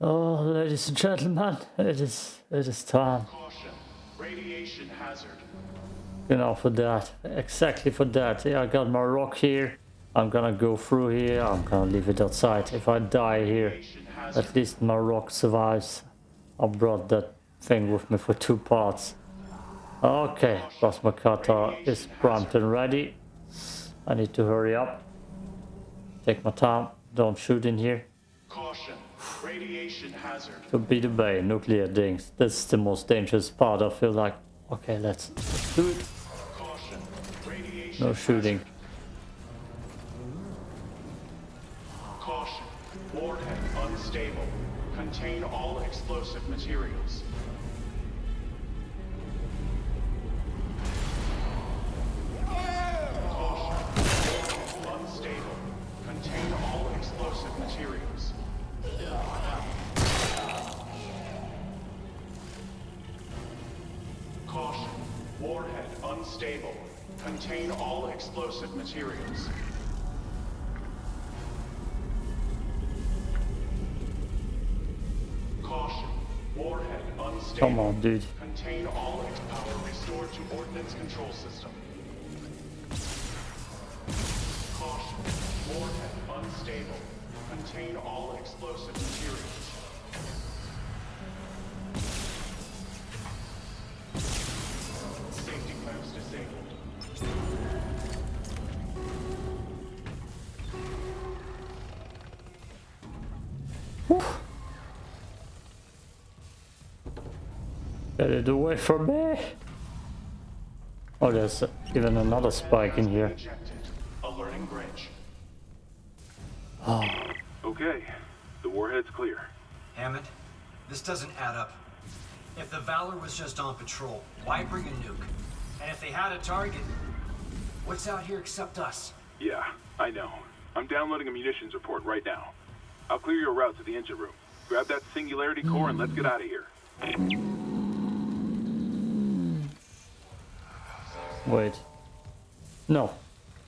Oh, ladies and gentlemen, it is it is time. Caution. Radiation hazard. You know, for that, exactly for that. Yeah, I got my rock here. I'm gonna go through here. I'm gonna leave it outside. If I die here, at least my rock survives. I brought that thing with me for two parts. Okay, plasma cutter is primed and ready. I need to hurry up. Take my time. Don't shoot in here. Caution. Radiation hazard. To be the bay, nuclear things. That's the most dangerous part. I feel like. Okay, let's do it. Caution. Radiation No shooting. hazard. Caution. Warhead unstable. Contain all explosive materials. Caution. Warhead unstable. Contain all explosive materials. Unstable. Contain all explosive materials. Caution. Warhead unstable. Come on, dude. Contain all power restored to ordnance control system. Caution. Warhead unstable. Contain all explosive materials. Get it away from me. Oh, there's even another spike in here. Ejected. Alerting bridge. Okay, the warhead's clear. Hammond, this doesn't add up. If the Valor was just on patrol, why bring a nuke? And if they had a target, what's out here except us? Yeah, I know. I'm downloading a munitions report right now. I'll clear your route to the engine room. Grab that singularity core and let's get out of here. Wait. No.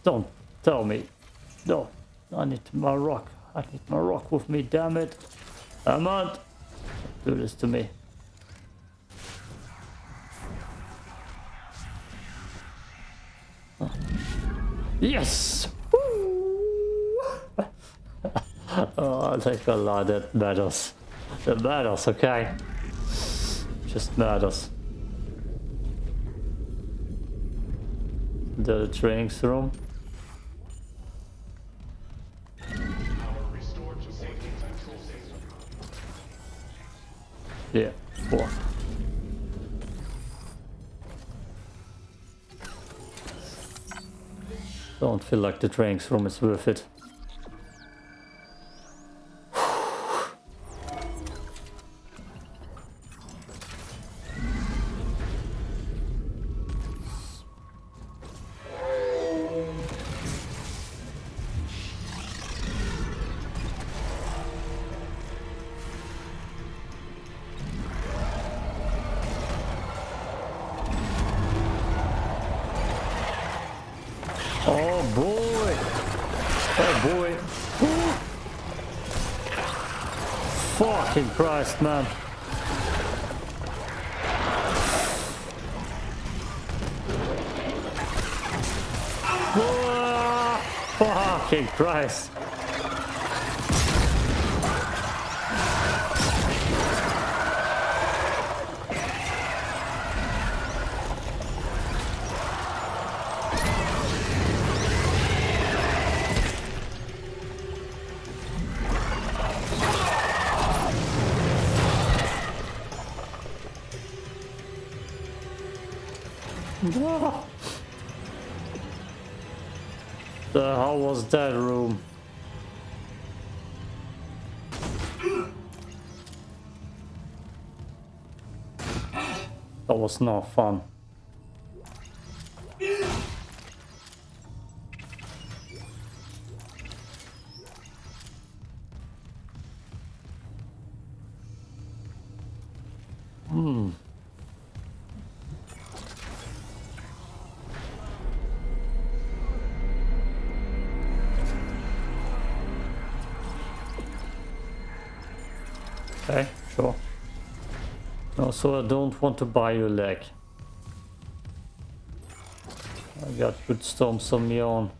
Don't tell me. No. I need my rock. I need my rock with me, damn it. Amand! Do this to me. Yes! Oh, I think a lot that matters. That matters, okay? Just matters. The training room. Yeah, four. Don't feel like the training room is worth it. Fucking Christ! Was not fun. Hmm. Okay, sure. Also, I don't want to buy your leg. I got good storms on my own.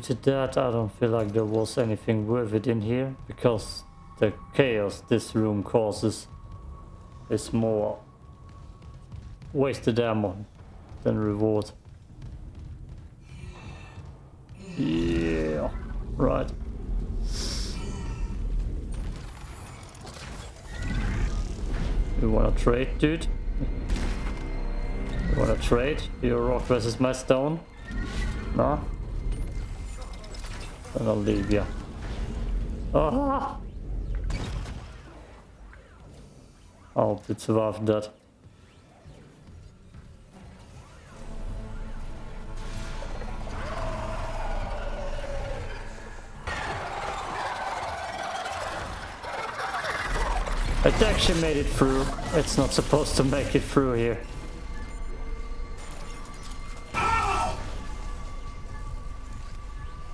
Looted that. I don't feel like there was anything worth it in here because the chaos this room causes is more wasted ammo than reward. Yeah, right. You wanna trade, dude? You wanna trade? Your rock versus my stone? No? Then I'll leave you. Ah! I hope it survived that. It actually made it through. It's not supposed to make it through here.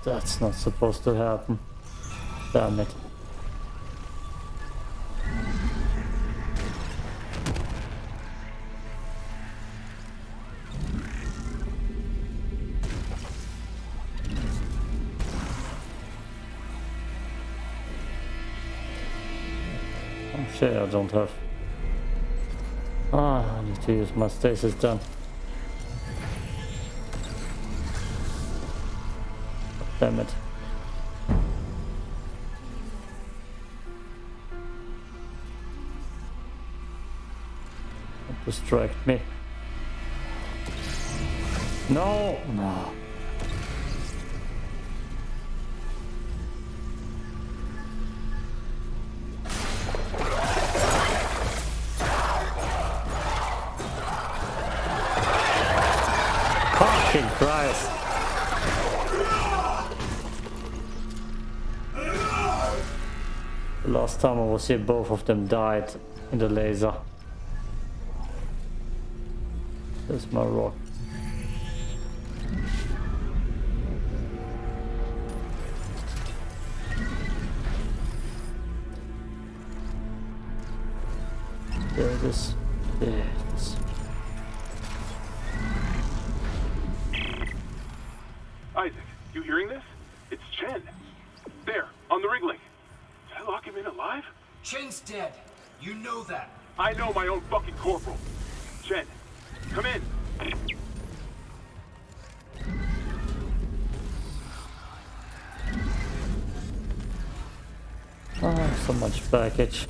That's not supposed to happen. Damn it. Oh shit, I don't have. Ah, I need to use my stasis gun. Distract me. No! No. Fucking Christ! Last time I was here, both of them died in the laser. There's my rock. There it is. There it is. Isaac, you hearing this? It's Chen. There, on the rig link. Did I lock him in alive? Chen's dead. You know that. I know my own fucking corporal. Baggage.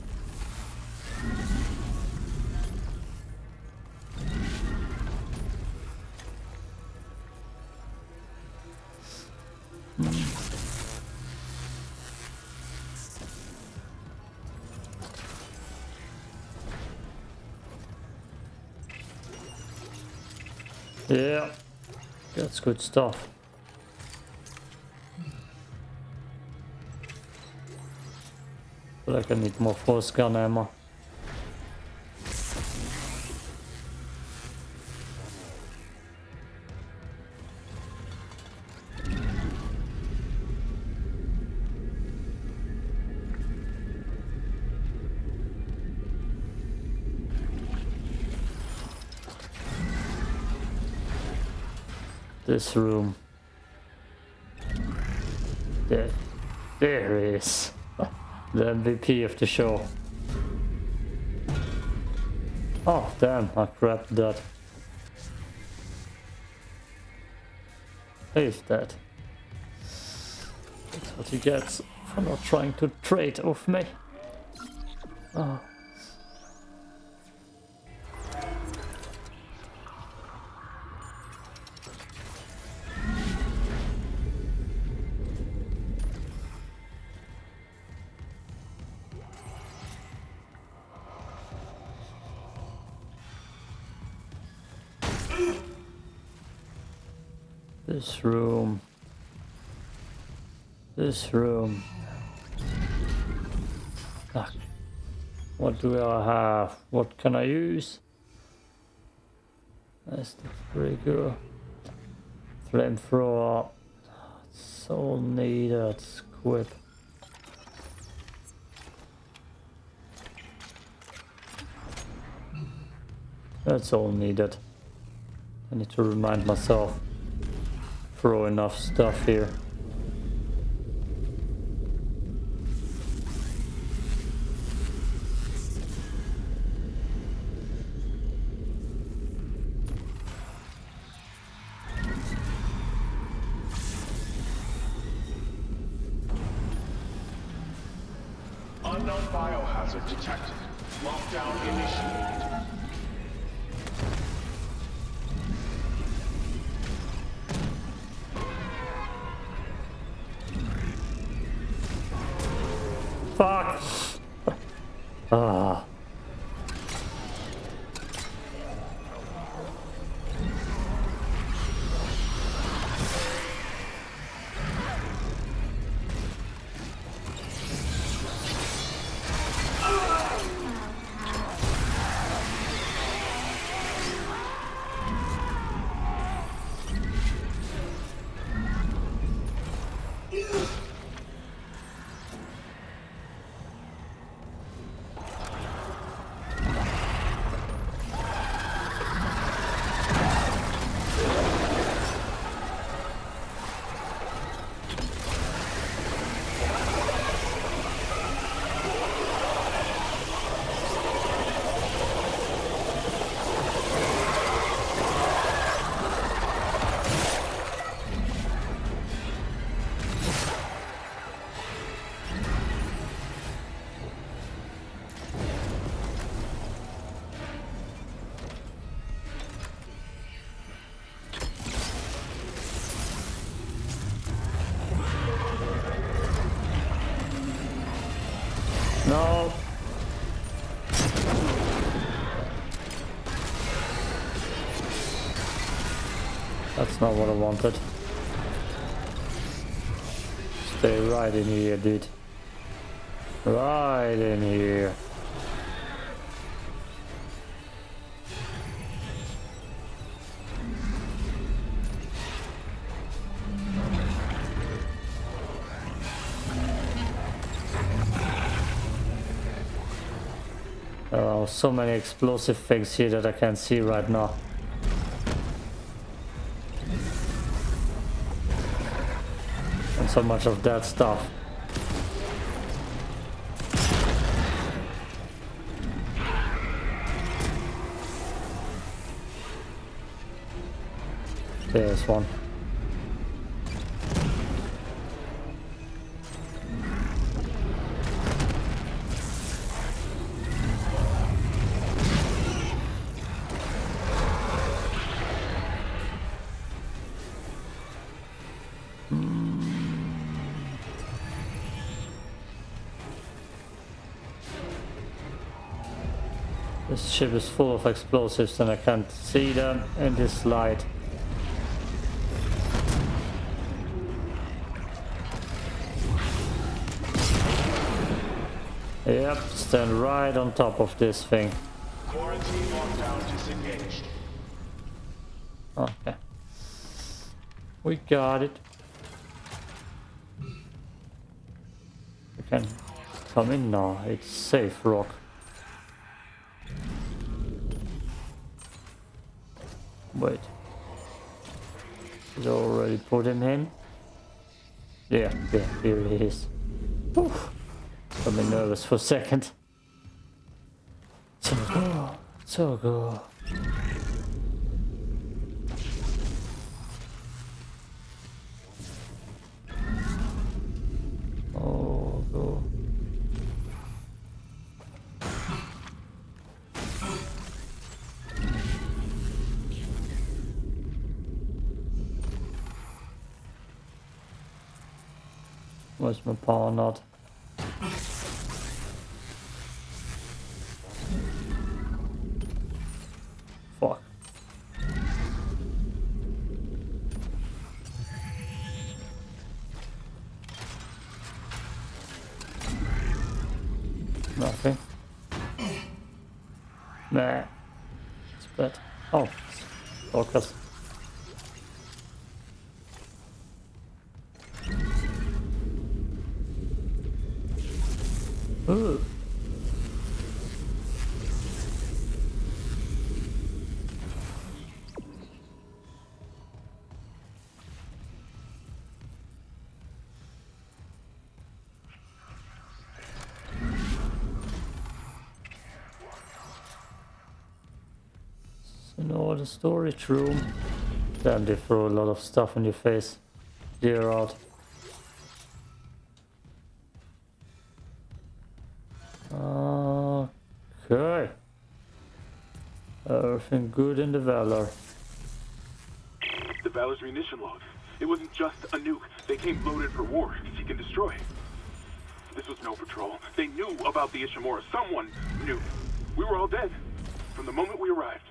Yeah, that's good stuff. Feel like I need more force gun ammo. This room. There, there is the MVP of the show. Oh damn, I grabbed that. Is that? That's what he gets for not trying to trade with me. Oh. This room. This room. Ah, What do I have? What can I use? That's the trigger. Flamethrower. So needed. Squid. That's all needed. I need to remind myself. Throw enough stuff here. That's not what I wanted. Stay right in here, dude. Right in here. Are so many explosive things here that I can't see right now. So much of that stuff. There's one. This ship is full of explosives and I can't see them in this light. Yep, stand right on top of this thing. Quarantine lockdown disengaged. Okay. We got it. We can come in now. It's safe, Rock. Wait. Did I already put him in? Yeah, yeah, here he is. Oof. Got me nervous for a second. So good. So good. Oh, go. Where's my power You know, the storage room. Damn, they throw a lot of stuff in your face. Clear out. Okay. Everything good in the Valor. The Valor's munition logs. It wasn't just a nuke. They came loaded for war, seek and destroy. This was no patrol. They knew about the Ishimura. Someone knew. We were all dead. From the moment we arrived.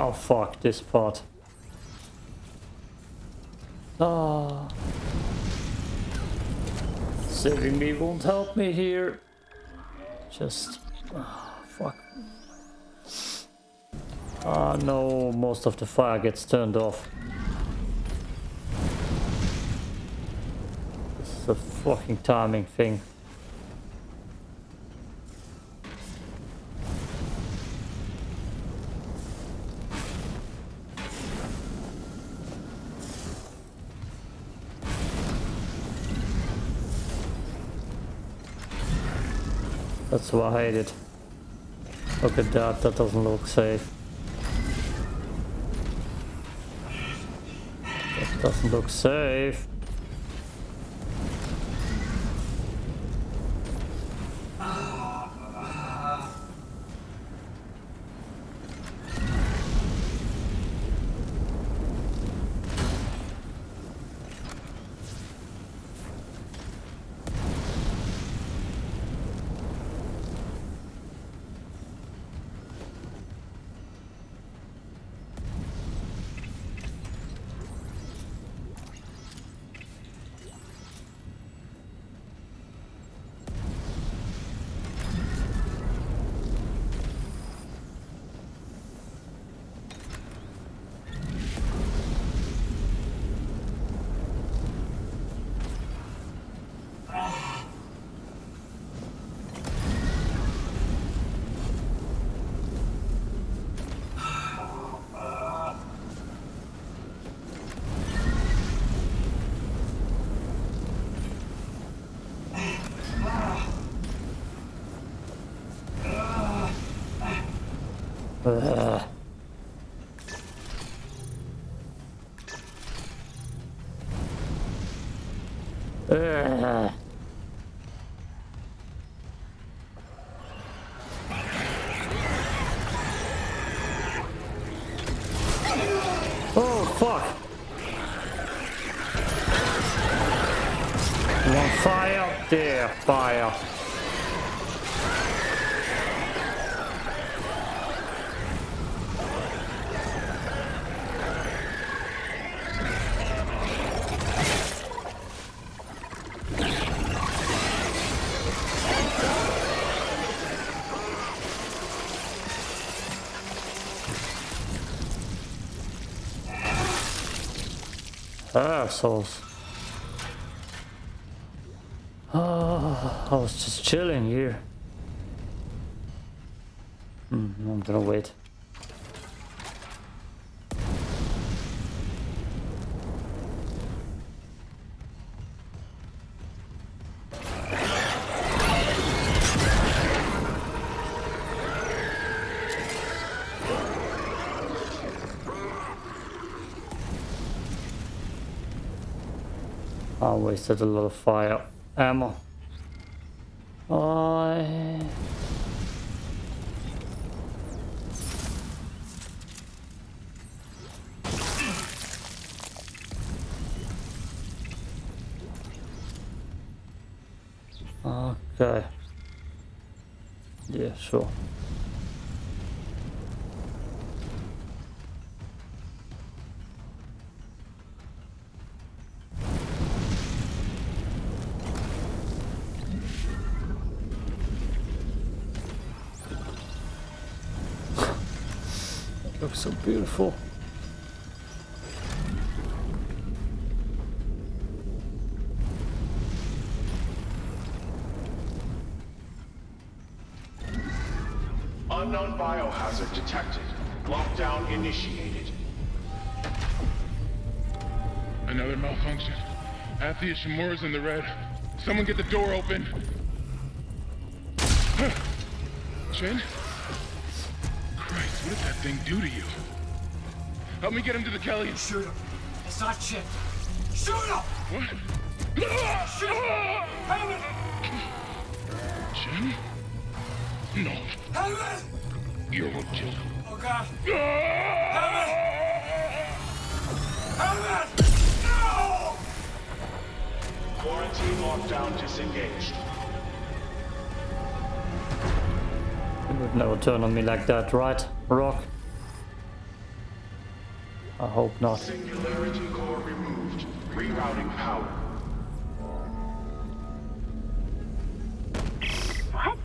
Oh fuck, this part. Ah. Saving me won't help me here. Just... Oh, fuck. Ah no, most of the fire gets turned off. This is a fucking timing thing. That's why I hate it. Look at that, that doesn't look safe. That doesn't look safe. Ugh. Assholes. Oh, I was just chilling here. Hmm, I'm gonna wait. Wasted a lot of fire ammo. I... Okay. Yeah, sure. So beautiful. Unknown biohazard detected. Lockdown initiated. Another malfunction. Athia the Ishimura's in the red. Someone get the door open. Shin? Christ, what did that thing do to you? Help me get him to the Kelly. Shoot him. It's not chipped. Shoot him! What? Shoot him! Hammond! Shin? No. Hammond! You're what killed him. Oh god. Hammond! Hammond! No! Quarantine lockdown disengaged. You would never turn on me like that, right, Rock? I hope not. Singularity core removed. Rerouting power. What?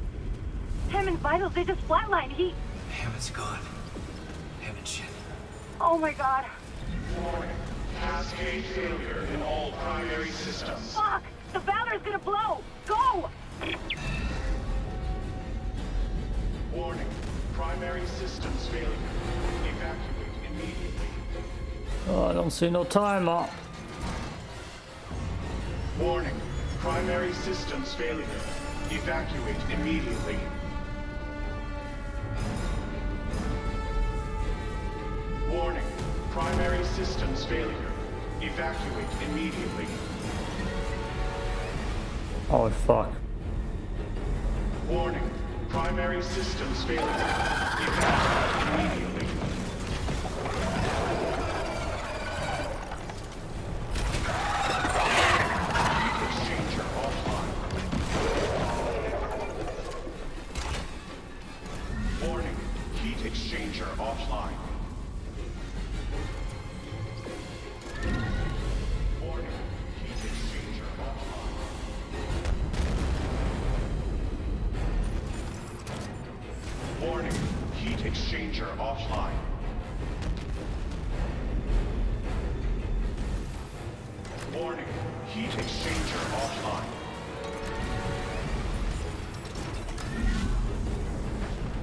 Hammond's vitals, they just flatlined. He... Hammond's gone. Hammond shit. Oh my god. Warning. Cascade failure in all primary systems. Fuck! The Valor's gonna blow! Go! Warning. Primary systems failure. Evacuate immediately. Oh, I don't see no timer. Warning. Primary systems failure. Evacuate immediately. Warning. Primary systems failure. Evacuate immediately. Oh, fuck. Warning. Primary systems failure. Evacuate immediately. Heat exchanger offline. Warning. Heat exchanger offline.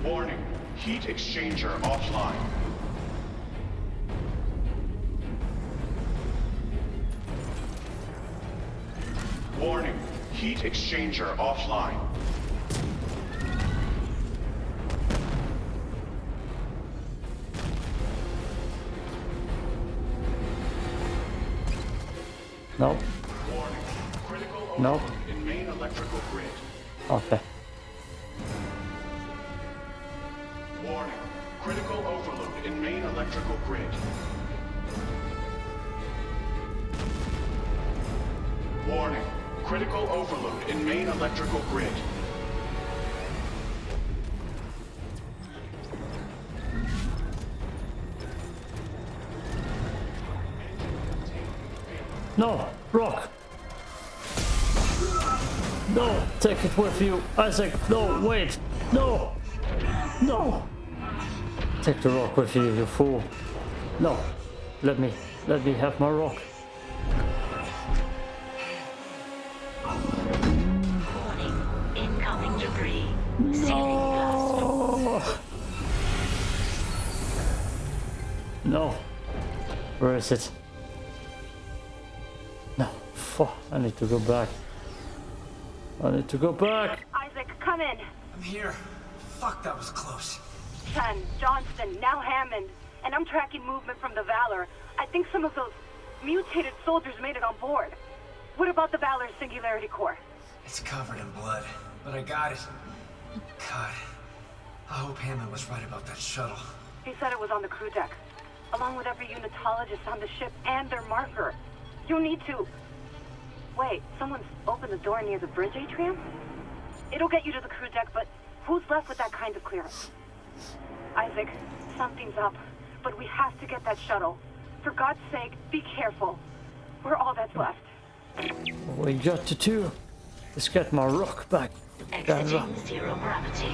Warning. Heat exchanger offline. Warning. Heat exchanger offline. Nope. Nope. in No, Rock. No, take it with you. Isaac, no, wait. No. No. Take the rock with you, you fool. No. Let me, let me have my rock. Incoming debris. Oh. No. Where is it? Need to go back. I need to go back. Isaac, come in. I'm here. Fuck, that was close. Chen, Johnston, now Hammond. And I'm tracking movement from the Valor. I think some of those mutated soldiers made it on board. What about the Valor's Singularity Core? It's covered in blood, but I got it. God, I hope Hammond was right about that shuttle. He said it was on the crew deck, along with every unitologist on the ship and their marker. You need to... Wait, someone's opened the door near the bridge atrium? It'll get you to the crew deck, but who's left with that kind of clearance? Isaac, something's up, but we have to get that shuttle. For God's sake, be careful. We're all that's left. What we got to two. Let's get my rock back. Exiting zero gravity.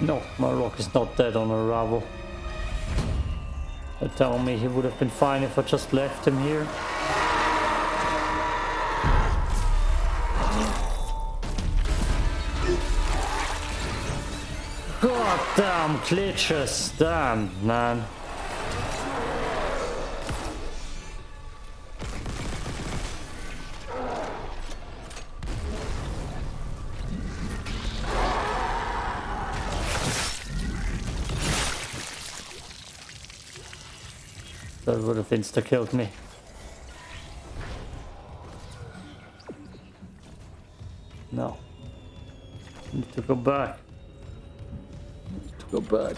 No, my rock is not dead on arrival. They tell me he would have been fine if I just left him here. Damn glitches, damn man. That would have insta killed me. No. Need to go back. Go back.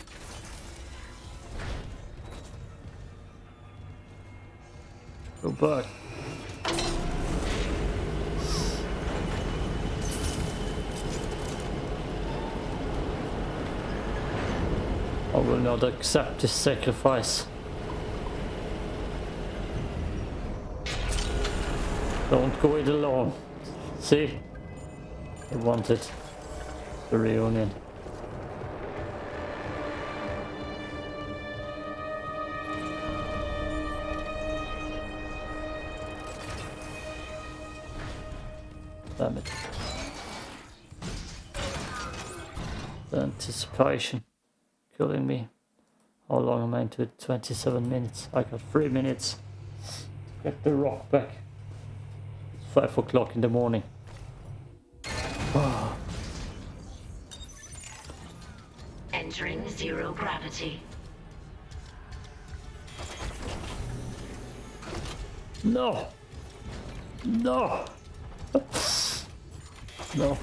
Go back. I will not accept this sacrifice. Don't go it alone. See? I wanted the reunion. Damn it. The anticipation killing me. How long am I into it? 27 minutes. I got 3 minutes. Get the rock back. It's 5 o'clock in the morning. Entering zero gravity. No! No! No.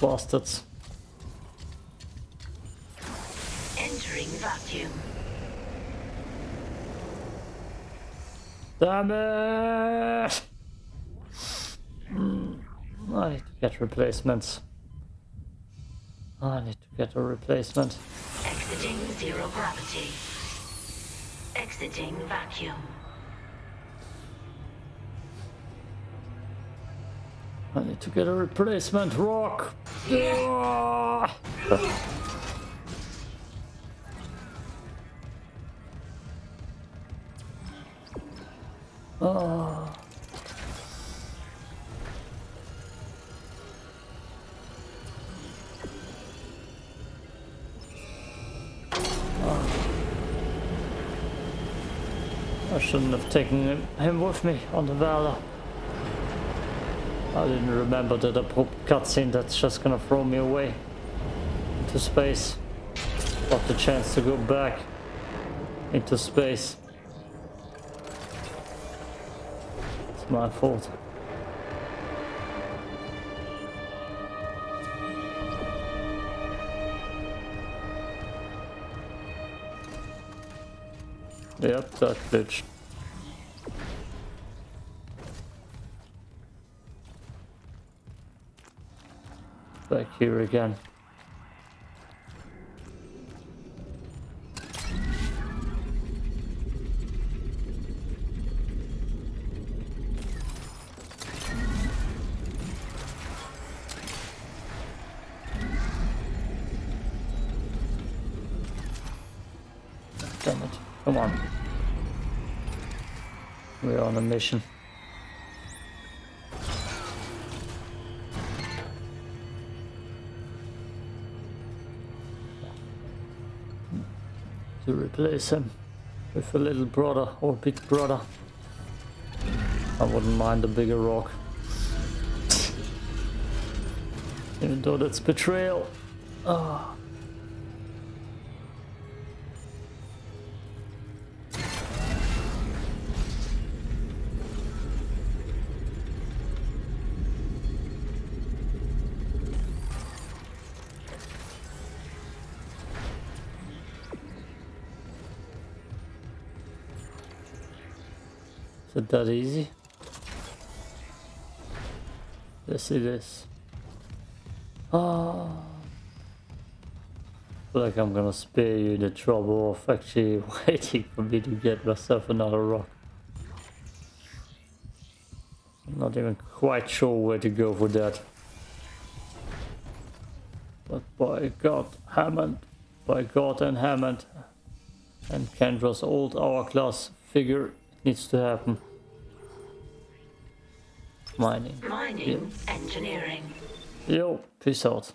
Bastards. Entering vacuum. Damn it! Hmm, I need to get replacements. I need to get a replacement. Exiting zero gravity. Exiting vacuum. I need to get a replacement rock. Ah. I shouldn't have taken him, him with me on the Valor. I didn't remember that abrupt cutscene that's just gonna throw me away into space. Got the chance to go back into space. It's my fault. Yep, that bitch. Back here again. Damn it. Come on. We're on a mission. Replace him with a little brother or big brother. I wouldn't mind a bigger rock. Even though that's betrayal. Ah. Is it that easy? Yes, it is. Ah. feel like I'm gonna spare you the trouble of actually waiting for me to get myself another rock. I'm not even quite sure where to go for that. But by God, Hammond, by God and Hammond, and Kendra's old hourglass figure needs to happen. Mining. Mining engineering. Yo, peace out.